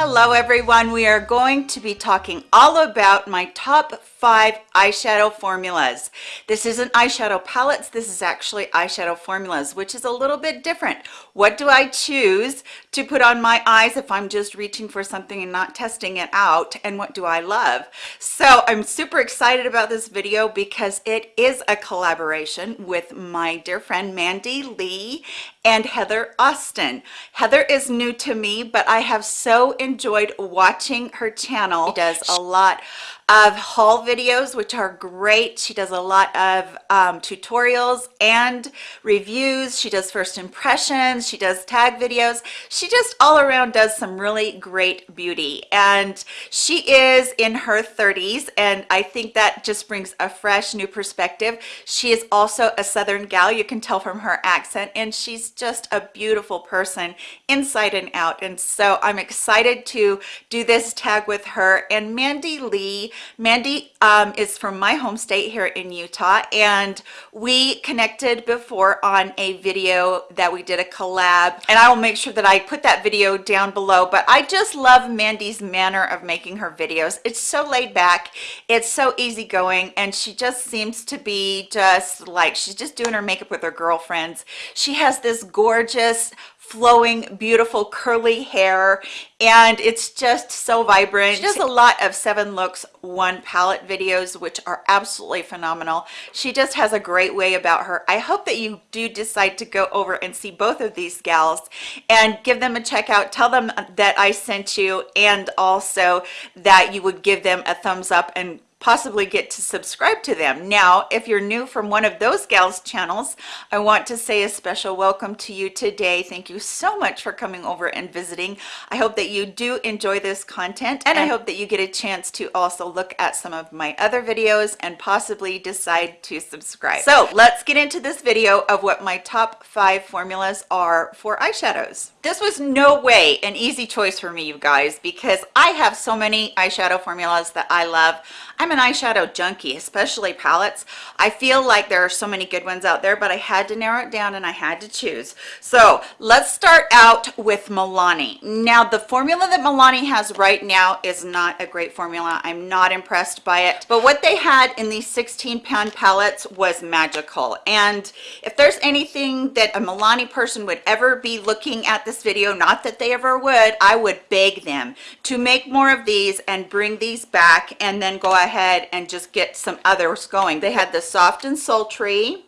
Hello everyone, we are going to be talking all about my top five eyeshadow formulas. This isn't eyeshadow palettes, this is actually eyeshadow formulas, which is a little bit different. What do I choose to put on my eyes if I'm just reaching for something and not testing it out? And what do I love? So I'm super excited about this video because it is a collaboration with my dear friend Mandy Lee and Heather Austin. Heather is new to me, but I have so enjoyed watching her channel. She does a lot of haul videos which are great. She does a lot of um, tutorials and reviews. She does first impressions. She does tag videos. She just all around does some really great beauty. And she is in her 30s and I think that just brings a fresh new perspective. She is also a southern gal. You can tell from her accent and she's just a beautiful person inside and out. And so I'm excited to do this tag with her. And Mandy Lee Mandy um, is from my home state here in Utah and we connected before on a video that we did a collab. And I will make sure that I put that video down below but I just love Mandy's manner of making her videos. It's so laid back. It's so easygoing and she just seems to be just like she's just doing her makeup with her girlfriends. She has this gorgeous flowing beautiful curly hair and it's just so vibrant. She does a lot of seven looks one palette videos which are absolutely phenomenal. She just has a great way about her. I hope that you do decide to go over and see both of these gals and give them a check out. Tell them that i sent you and also that you would give them a thumbs up and possibly get to subscribe to them. Now if you're new from one of those gals channels i want to say a special welcome to you today. Thank you so much for coming over and visiting. I hope that you do enjoy this content and i hope that you get a chance to also look at some of my other videos and possibly decide to subscribe. So let's get into this video of what my top five formulas are for eyeshadows. This was no way an easy choice for me you guys because i have so many eyeshadow formulas that i love. I'm an eyeshadow junkie, especially palettes. I feel like there are so many good ones out there, but I had to narrow it down and I had to choose. So let's start out with Milani. Now the formula that Milani has right now is not a great formula. I'm not impressed by it, but what they had in these 16 pan palettes was magical. And if there's anything that a Milani person would ever be looking at this video, not that they ever would, I would beg them to make more of these and bring these back and then go ahead ahead and just get some others going. They had the soft and sultry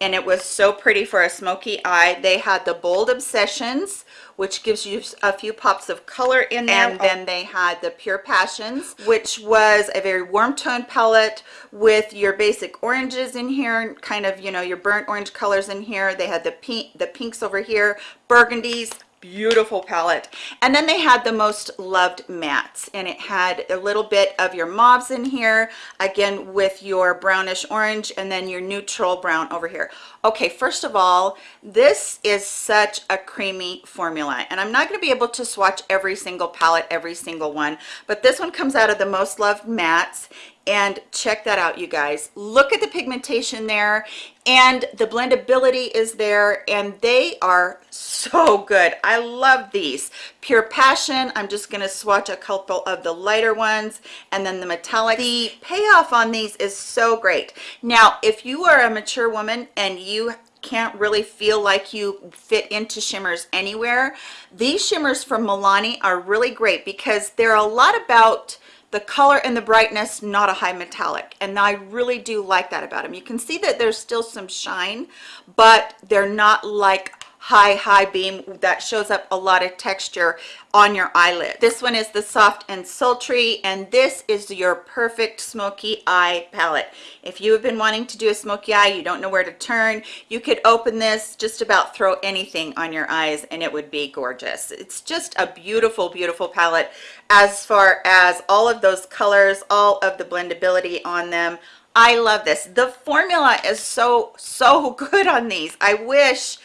and it was so pretty for a smoky eye. They had the bold obsessions which gives you a few pops of color in there and then they had the pure passions which was a very warm tone palette with your basic oranges in here kind of you know your burnt orange colors in here they had the pink the pinks over here burgundies beautiful palette. And then they had the most loved mattes and it had a little bit of your mauves in here again with your brownish orange and then your neutral brown over here. Okay first of all this is such a creamy formula and i'm not going to be able to swatch every single palette every single one but this one comes out of the most loved mattes and check that out you guys. Look at the pigmentation there and the blendability is there and they are so good. I love these. Pure passion i'm just going to swatch a couple of the lighter ones and then the metallic the payoff on these is so great. Now if you are a mature woman and you can't really feel like you fit into shimmers anywhere these shimmers from milani are really great because they're a lot about the color and the brightness not a high metallic. And i really do like that about them. You can see that there's still some shine but they're not like high high beam that shows up a lot of texture on your eyelid. This one is the soft and sultry and this is your perfect smoky eye palette. If you have been wanting to do a smoky eye you don't know where to turn you could open this just about throw anything on your eyes and it would be gorgeous. It's just a beautiful beautiful palette. As far as all of those colors all of the blendability on them i love this. The formula is so so good on these. I wish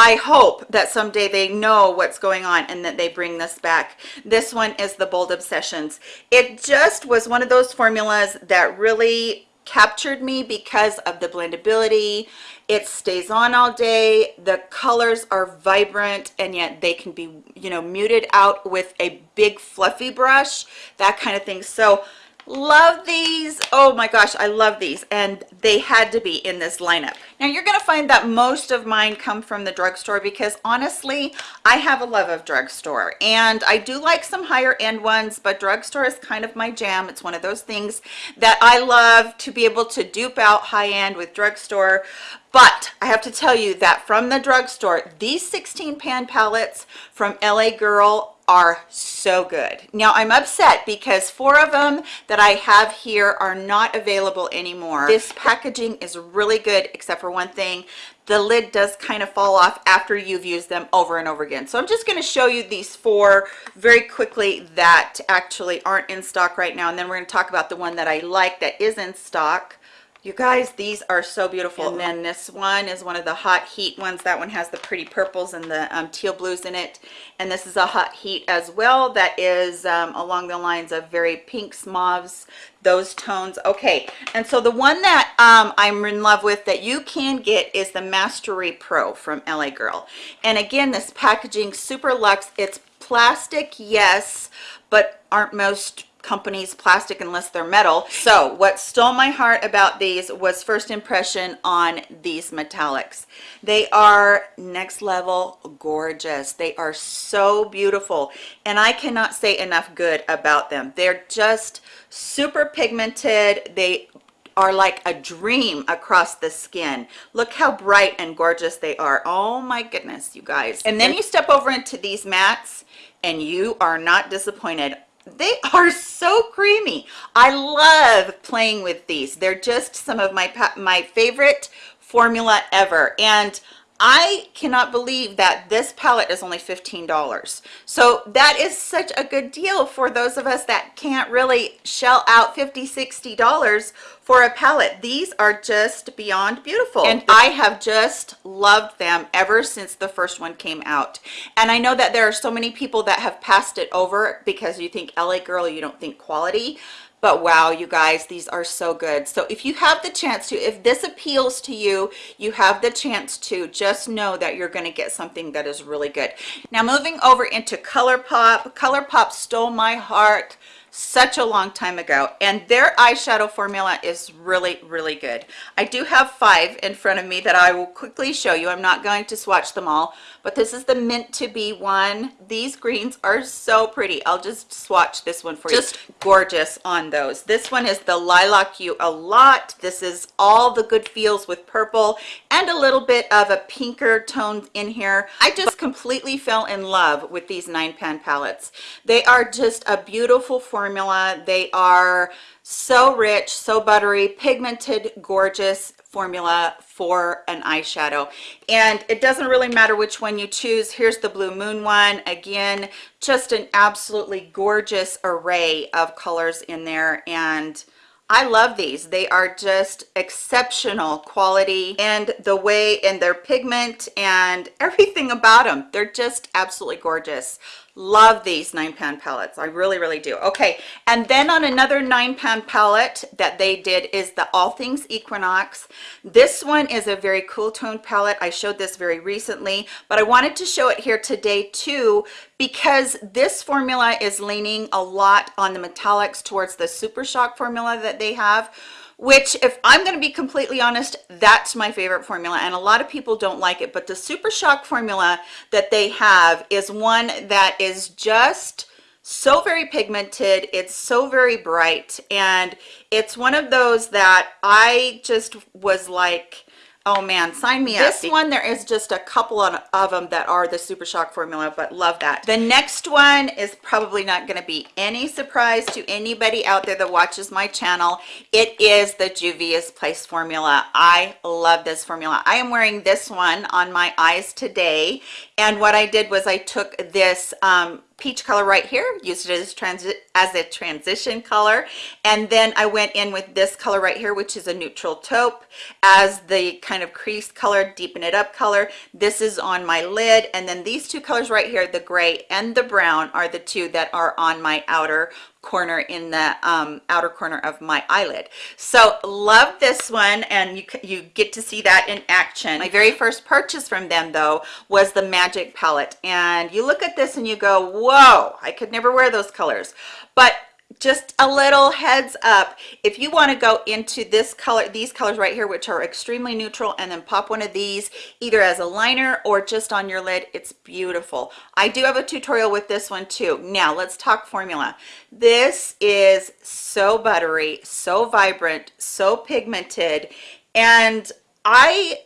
I hope that someday they know what's going on and that they bring this back. This one is the Bold Obsessions. It just was one of those formulas that really captured me because of the blendability it stays on all day the colors are vibrant and yet they can be you know muted out with a big fluffy brush that kind of thing so love these. Oh my gosh i love these. And they had to be in this lineup. Now you're going to find that most of mine come from the drugstore because honestly i have a love of drugstore. And i do like some higher end ones but drugstore is kind of my jam. It's one of those things that i love to be able to dupe out high end with drugstore. But I have to tell you that from the drugstore, these 16 pan palettes from LA Girl are so good. Now I'm upset because four of them that I have here are not available anymore. This packaging is really good except for one thing. The lid does kind of fall off after you've used them over and over again. So I'm just going to show you these four very quickly that actually aren't in stock right now. And then we're going to talk about the one that I like that is in stock you guys these are so beautiful. And then this one is one of the hot heat ones. That one has the pretty purples and the um, teal blues in it. And this is a hot heat as well that is um, along the lines of very pinks mauves those tones. Okay and so the one that um, i'm in love with that you can get is the mastery pro from la girl. And again this packaging super luxe. It's plastic yes but aren't most companies plastic unless they're metal. So what stole my heart about these was first impression on these metallics. They are next level gorgeous. They are so beautiful and i cannot say enough good about them. They're just super pigmented. They are like a dream across the skin. Look how bright and gorgeous they are. Oh my goodness you guys. And then you step over into these mattes and you are not disappointed they are so creamy. I love playing with these. They're just some of my my favorite formula ever. And I cannot believe that this palette is only $15. So that is such a good deal for those of us that can't really shell out $50, $60 for a palette. These are just beyond beautiful. And I have just loved them ever since the first one came out. And I know that there are so many people that have passed it over because you think LA Girl, you don't think quality but wow you guys these are so good. So if you have the chance to if this appeals to you you have the chance to just know that you're going to get something that is really good. Now moving over into ColourPop ColourPop stole my heart such a long time ago and their eyeshadow formula is really really good. I do have five in front of me that i will quickly show you. I'm not going to swatch them all but this is the mint to be one. These greens are so pretty. I'll just swatch this one for just you. Just gorgeous on those. This one is the lilac you a lot. This is all the good feels with purple and a little bit of a pinker tone in here. I just completely fell in love with these nine pan palettes. They are just a beautiful formula. They are so rich so buttery pigmented gorgeous formula for an eyeshadow. And it doesn't really matter which one you choose. Here's the blue moon one. Again just an absolutely gorgeous array of colors in there. And I love these. They are just exceptional quality. And the way and their pigment and everything about them. They're just absolutely gorgeous love these nine pan palettes i really really do. Okay and then on another nine pan palette that they did is the all things equinox. This one is a very cool tone palette i showed this very recently but i wanted to show it here today too because this formula is leaning a lot on the metallics towards the super shock formula that they have which if i'm going to be completely honest that's my favorite formula and a lot of people don't like it but the super shock formula that they have is one that is just so very pigmented it's so very bright and it's one of those that i just was like oh man sign me this up this one there is just a couple of, of them that are the super shock formula but love that. The next one is probably not going to be any surprise to anybody out there that watches my channel. It is the juvia's place formula. I love this formula. I am wearing this one on my eyes today and what i did was i took this um, peach color right here used it as transit as a transition color. And then i went in with this color right here which is a neutral taupe as the kind of crease color deepen it up color. This is on my lid. And then these two colors right here the gray and the brown are the two that are on my outer corner in the um, outer corner of my eyelid. So love this one and you, you get to see that in action. My very first purchase from them though was the Magic palette and you look at this and you go, whoa, I could never wear those colors. But just a little heads up. If you want to go into this color these colors right here which are extremely neutral and then pop one of these either as a liner or just on your lid it's beautiful. I do have a tutorial with this one too. Now let's talk formula. This is so buttery so vibrant so pigmented and i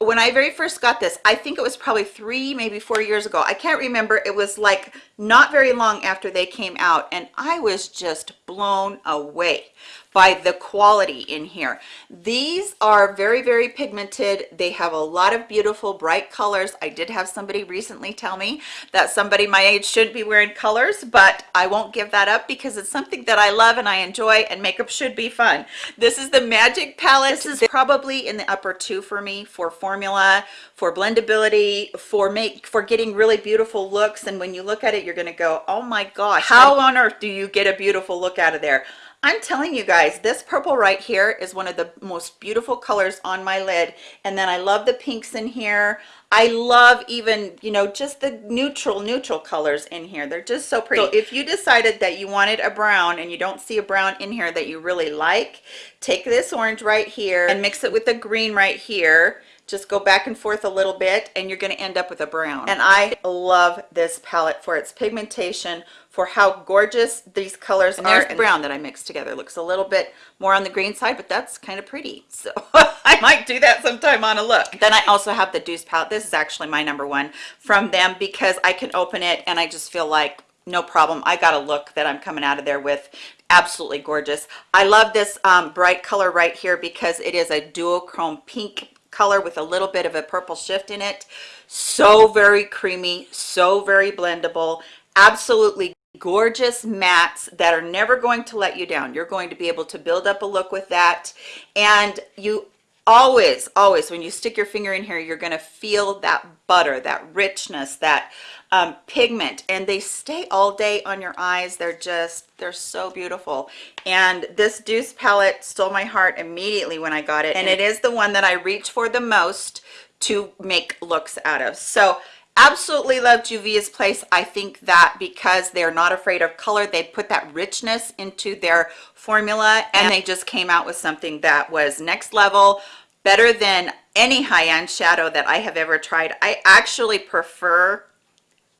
when I very first got this, I think it was probably three, maybe four years ago. I can't remember. It was like not very long after they came out and I was just blown away by the quality in here. These are very very pigmented. They have a lot of beautiful bright colors. I did have somebody recently tell me that somebody my age shouldn't be wearing colors but i won't give that up because it's something that i love and i enjoy and makeup should be fun. This is the magic palette. This is probably in the upper two for me for formula for blendability for make for getting really beautiful looks. And when you look at it you're going to go oh my gosh how on earth do you get a beautiful look out of there I'm telling you guys, this purple right here is one of the most beautiful colors on my lid. And then I love the pinks in here. I love even, you know, just the neutral, neutral colors in here. They're just so pretty. So if you decided that you wanted a brown and you don't see a brown in here that you really like, take this orange right here and mix it with the green right here just go back and forth a little bit and you're going to end up with a brown and i love this palette for its pigmentation for how gorgeous these colors and are. There's the brown that I mixed together. Looks a little bit more on the green side, but that's kind of pretty. So I might do that sometime on a look. Then I also have the Deuce palette. This is actually my number one from them because I can open it and I just feel like no problem. I got a look that I'm coming out of there with absolutely gorgeous. I love this um, bright color right here because it is a duochrome pink color with a little bit of a purple shift in it. So very creamy so very blendable absolutely gorgeous mattes that are never going to let you down. You're going to be able to build up a look with that. And you always always when you stick your finger in here you're going to feel that butter that richness that um, pigment and they stay all day on your eyes. They're just they're so beautiful. And this deuce palette stole my heart immediately when i got it and it is the one that i reach for the most to make looks out of. So absolutely love Juvia's Place. I think that because they're not afraid of color, they put that richness into their formula and they just came out with something that was next level, better than any high-end shadow that I have ever tried. I actually prefer,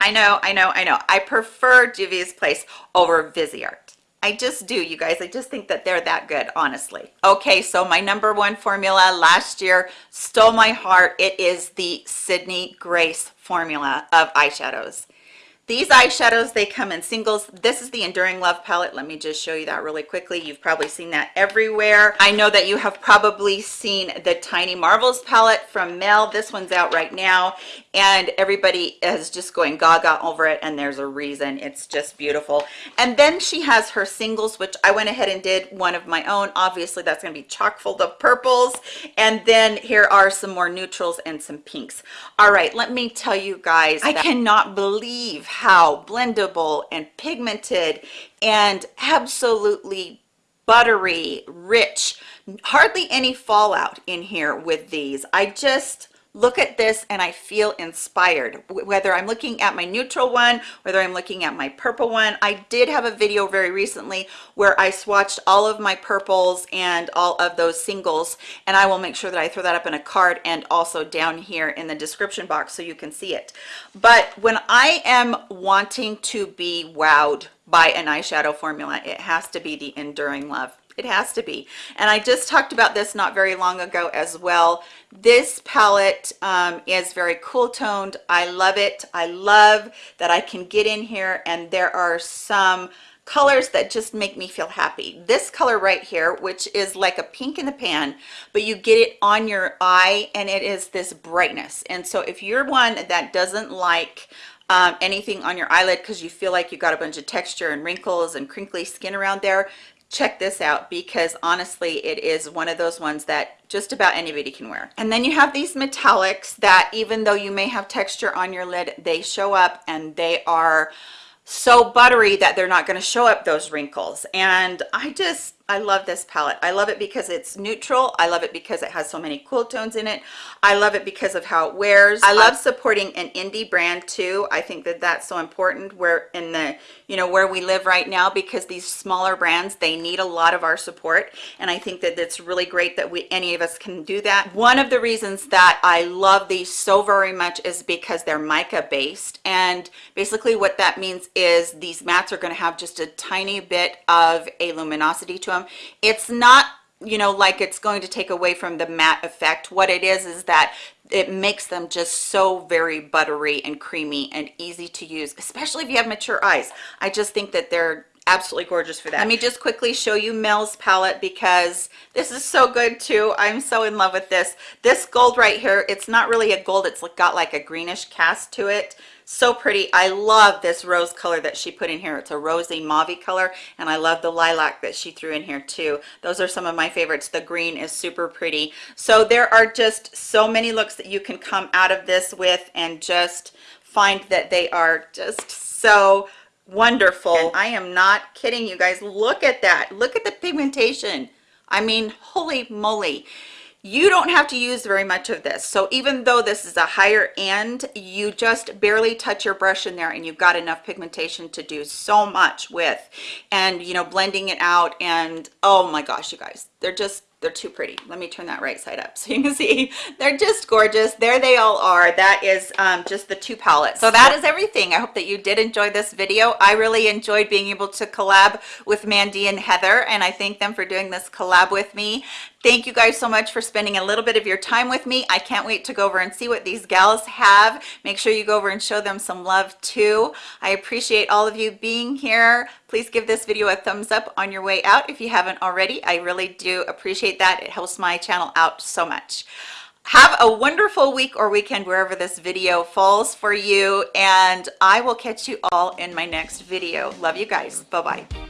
I know, I know, I know, I prefer Juvia's Place over Viseart. I just do, you guys. I just think that they're that good, honestly. Okay, so my number one formula last year stole my heart. It is the Sydney Grace formula of eyeshadows. These eyeshadows, they come in singles. This is the Enduring Love palette. Let me just show you that really quickly. You've probably seen that everywhere. I know that you have probably seen the Tiny Marvels palette from Mel. This one's out right now, and everybody is just going gaga over it, and there's a reason. It's just beautiful. And then she has her singles, which I went ahead and did one of my own. Obviously, that's going to be chock full of purples. And then here are some more neutrals and some pinks. All right, let me tell you guys, I cannot believe how blendable and pigmented and absolutely buttery rich hardly any fallout in here with these i just look at this and I feel inspired. Whether I'm looking at my neutral one whether I'm looking at my purple one. I did have a video very recently where I swatched all of my purples and all of those singles and I will make sure that I throw that up in a card and also down here in the description box so you can see it. But when I am wanting to be wowed by an eyeshadow formula it has to be the enduring love it has to be. And i just talked about this not very long ago as well. This palette um, is very cool toned. I love it. I love that i can get in here and there are some colors that just make me feel happy. This color right here which is like a pink in the pan but you get it on your eye and it is this brightness. And so if you're one that doesn't like um, anything on your eyelid because you feel like you got a bunch of texture and wrinkles and crinkly skin around there check this out because honestly it is one of those ones that just about anybody can wear. And then you have these metallics that even though you may have texture on your lid they show up and they are so buttery that they're not going to show up those wrinkles. And i just I love this palette. I love it because it's neutral. I love it because it has so many cool tones in it. I love it because of how it wears. I love supporting an indie brand too. I think that that's so important where in the, you know, where we live right now because these smaller brands, they need a lot of our support. And I think that it's really great that we, any of us can do that. One of the reasons that I love these so very much is because they're mica based. And basically what that means is these mattes are going to have just a tiny bit of a luminosity to them them it's not you know like it's going to take away from the matte effect. What it is is that it makes them just so very buttery and creamy and easy to use especially if you have mature eyes. I just think that they're absolutely gorgeous for that. Let me just quickly show you mel's palette because this is so good too. I'm so in love with this. This gold right here it's not really a gold it's got like a greenish cast to it. So pretty. I love this rose color that she put in here. It's a rosy mauve color and i love the lilac that she threw in here too. Those are some of my favorites. The green is super pretty. So there are just so many looks that you can come out of this with and just find that they are just so wonderful. And i am not kidding you guys. Look at that. Look at the pigmentation. I mean holy moly. You don't have to use very much of this. So even though this is a higher end you just barely touch your brush in there and you've got enough pigmentation to do so much with. And you know blending it out and oh my gosh you guys. They're just they're too pretty. Let me turn that right side up so you can see. They're just gorgeous. There they all are. That is um, just the two palettes. So that is everything. I hope that you did enjoy this video. I really enjoyed being able to collab with mandy and heather and i thank them for doing this collab with me thank you guys so much for spending a little bit of your time with me. I can't wait to go over and see what these gals have. Make sure you go over and show them some love too. I appreciate all of you being here. Please give this video a thumbs up on your way out if you haven't already. I really do appreciate that. It helps my channel out so much. Have a wonderful week or weekend wherever this video falls for you and i will catch you all in my next video. Love you guys. Bye bye